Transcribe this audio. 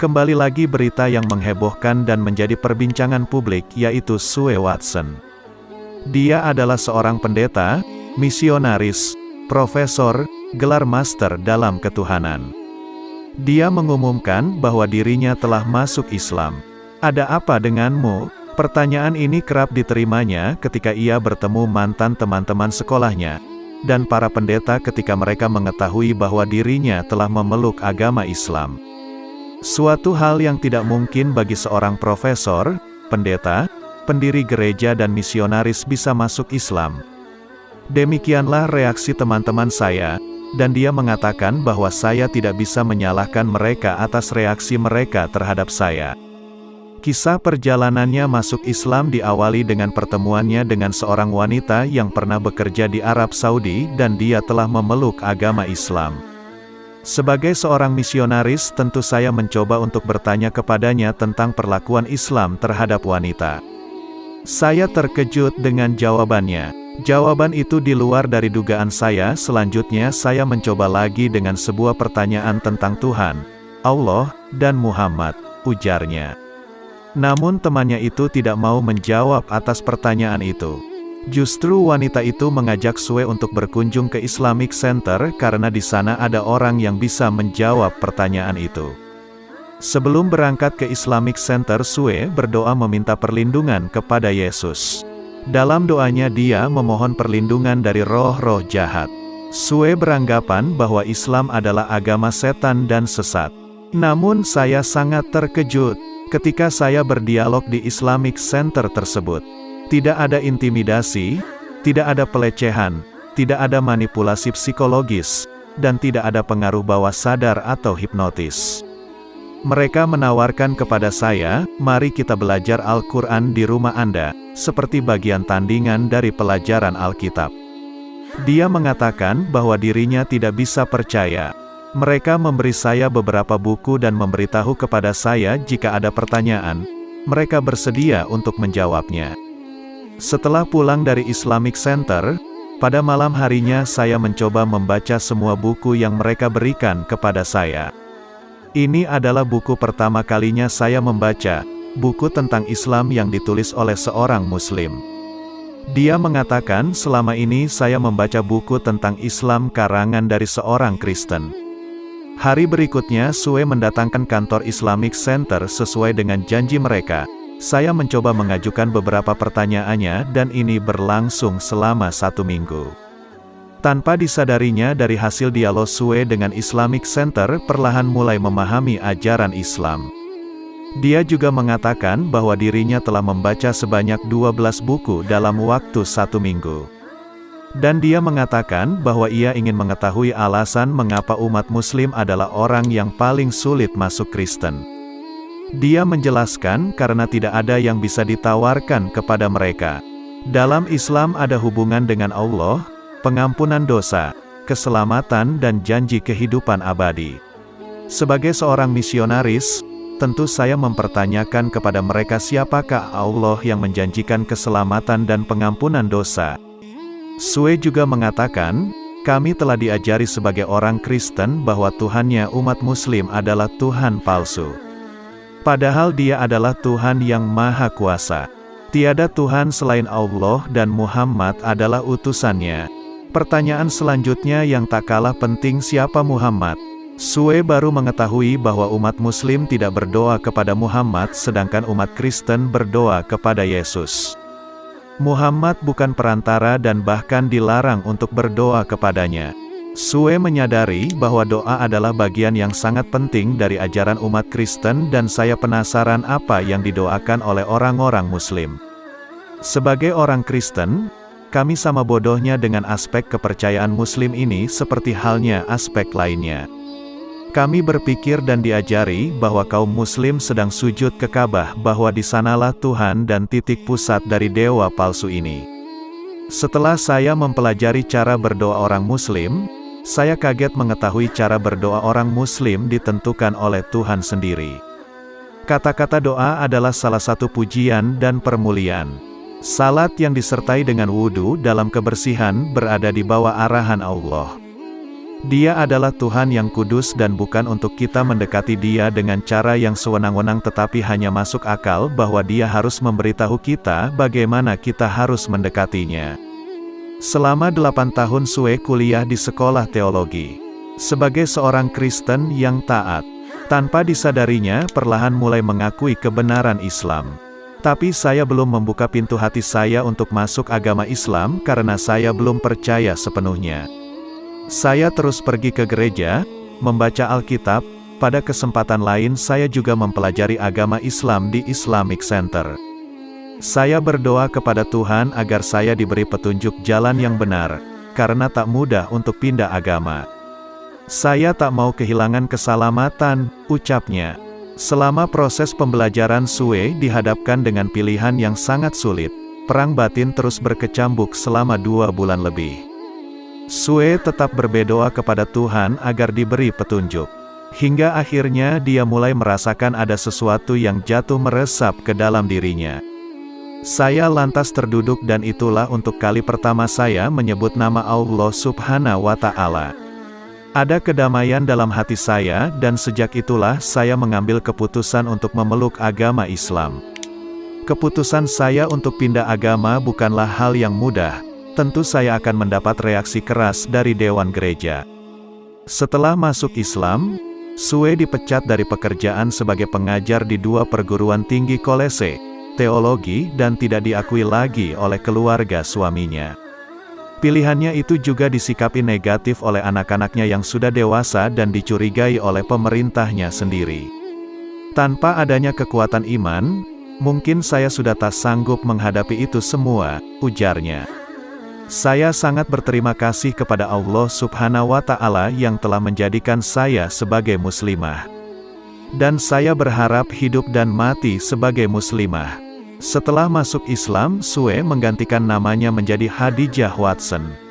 Kembali lagi berita yang menghebohkan dan menjadi perbincangan publik yaitu Sue Watson. Dia adalah seorang pendeta, misionaris, profesor, gelar master dalam ketuhanan. Dia mengumumkan bahwa dirinya telah masuk Islam. Ada apa denganmu? Pertanyaan ini kerap diterimanya ketika ia bertemu mantan teman-teman sekolahnya, dan para pendeta ketika mereka mengetahui bahwa dirinya telah memeluk agama Islam. Suatu hal yang tidak mungkin bagi seorang profesor, pendeta, pendiri gereja dan misionaris bisa masuk Islam. Demikianlah reaksi teman-teman saya, dan dia mengatakan bahwa saya tidak bisa menyalahkan mereka atas reaksi mereka terhadap saya. Kisah perjalanannya masuk Islam diawali dengan pertemuannya dengan seorang wanita yang pernah bekerja di Arab Saudi dan dia telah memeluk agama Islam. Sebagai seorang misionaris tentu saya mencoba untuk bertanya kepadanya tentang perlakuan Islam terhadap wanita. Saya terkejut dengan jawabannya. Jawaban itu di luar dari dugaan saya, selanjutnya saya mencoba lagi dengan sebuah pertanyaan tentang Tuhan, Allah, dan Muhammad, ujarnya. Namun temannya itu tidak mau menjawab atas pertanyaan itu. Justru wanita itu mengajak Sue untuk berkunjung ke Islamic Center karena di sana ada orang yang bisa menjawab pertanyaan itu. Sebelum berangkat ke Islamic Center Sue berdoa meminta perlindungan kepada Yesus. Dalam doanya dia memohon perlindungan dari roh-roh jahat. Sue beranggapan bahwa Islam adalah agama setan dan sesat. Namun saya sangat terkejut ketika saya berdialog di Islamic Center tersebut. Tidak ada intimidasi, tidak ada pelecehan, tidak ada manipulasi psikologis, dan tidak ada pengaruh bawah sadar atau hipnotis. Mereka menawarkan kepada saya, mari kita belajar Al-Quran di rumah Anda, seperti bagian tandingan dari pelajaran Alkitab. Dia mengatakan bahwa dirinya tidak bisa percaya. Mereka memberi saya beberapa buku dan memberitahu kepada saya jika ada pertanyaan, mereka bersedia untuk menjawabnya. Setelah pulang dari Islamic Center, pada malam harinya saya mencoba membaca semua buku yang mereka berikan kepada saya. Ini adalah buku pertama kalinya saya membaca, buku tentang Islam yang ditulis oleh seorang Muslim. Dia mengatakan selama ini saya membaca buku tentang Islam karangan dari seorang Kristen. Hari berikutnya Sue mendatangkan kantor Islamic Center sesuai dengan janji mereka, saya mencoba mengajukan beberapa pertanyaannya dan ini berlangsung selama satu minggu. Tanpa disadarinya dari hasil dialog Sue dengan Islamic Center perlahan mulai memahami ajaran Islam. Dia juga mengatakan bahwa dirinya telah membaca sebanyak 12 buku dalam waktu satu minggu. Dan dia mengatakan bahwa ia ingin mengetahui alasan mengapa umat muslim adalah orang yang paling sulit masuk Kristen. Dia menjelaskan karena tidak ada yang bisa ditawarkan kepada mereka. Dalam Islam ada hubungan dengan Allah, pengampunan dosa, keselamatan dan janji kehidupan abadi. Sebagai seorang misionaris, tentu saya mempertanyakan kepada mereka siapakah Allah yang menjanjikan keselamatan dan pengampunan dosa. Sue juga mengatakan, kami telah diajari sebagai orang Kristen bahwa Tuhannya umat muslim adalah Tuhan palsu. Padahal dia adalah Tuhan yang Maha Kuasa. Tiada Tuhan selain Allah dan Muhammad adalah utusannya. Pertanyaan selanjutnya yang tak kalah penting siapa Muhammad? Sue baru mengetahui bahwa umat muslim tidak berdoa kepada Muhammad sedangkan umat Kristen berdoa kepada Yesus. Muhammad bukan perantara dan bahkan dilarang untuk berdoa kepadanya. Sue menyadari bahwa doa adalah bagian yang sangat penting dari ajaran umat Kristen dan saya penasaran apa yang didoakan oleh orang-orang muslim. Sebagai orang Kristen, kami sama bodohnya dengan aspek kepercayaan muslim ini seperti halnya aspek lainnya. Kami berpikir dan diajari bahwa kaum muslim sedang sujud ke Ka'bah bahwa di sanalah Tuhan dan titik pusat dari dewa palsu ini. Setelah saya mempelajari cara berdoa orang muslim, saya kaget mengetahui cara berdoa orang muslim ditentukan oleh Tuhan sendiri. Kata-kata doa adalah salah satu pujian dan permuliaan. Salat yang disertai dengan wudhu dalam kebersihan berada di bawah arahan Allah. Dia adalah Tuhan yang kudus dan bukan untuk kita mendekati dia dengan cara yang sewenang-wenang tetapi hanya masuk akal bahwa dia harus memberitahu kita bagaimana kita harus mendekatinya. Selama delapan tahun Sue kuliah di sekolah teologi. Sebagai seorang Kristen yang taat, tanpa disadarinya perlahan mulai mengakui kebenaran Islam. Tapi saya belum membuka pintu hati saya untuk masuk agama Islam karena saya belum percaya sepenuhnya. Saya terus pergi ke gereja, membaca Alkitab, pada kesempatan lain saya juga mempelajari agama Islam di Islamic Center. Saya berdoa kepada Tuhan agar saya diberi petunjuk jalan yang benar, karena tak mudah untuk pindah agama. Saya tak mau kehilangan keselamatan, ucapnya. Selama proses pembelajaran Sue dihadapkan dengan pilihan yang sangat sulit, perang batin terus berkecambuk selama dua bulan lebih. Sue tetap berbedoa kepada Tuhan agar diberi petunjuk. Hingga akhirnya dia mulai merasakan ada sesuatu yang jatuh meresap ke dalam dirinya. Saya lantas terduduk dan itulah untuk kali pertama saya menyebut nama Allah subhanahu wa ta'ala. Ada kedamaian dalam hati saya dan sejak itulah saya mengambil keputusan untuk memeluk agama Islam. Keputusan saya untuk pindah agama bukanlah hal yang mudah, tentu saya akan mendapat reaksi keras dari Dewan Gereja. Setelah masuk Islam, Sue dipecat dari pekerjaan sebagai pengajar di dua perguruan tinggi kolese, teologi dan tidak diakui lagi oleh keluarga suaminya. Pilihannya itu juga disikapi negatif oleh anak-anaknya yang sudah dewasa dan dicurigai oleh pemerintahnya sendiri. Tanpa adanya kekuatan iman, mungkin saya sudah tak sanggup menghadapi itu semua, ujarnya. Saya sangat berterima kasih kepada Allah subhanahu wa ta'ala yang telah menjadikan saya sebagai muslimah. Dan saya berharap hidup dan mati sebagai muslimah. Setelah masuk Islam, Sue menggantikan namanya menjadi Hadijah Watson.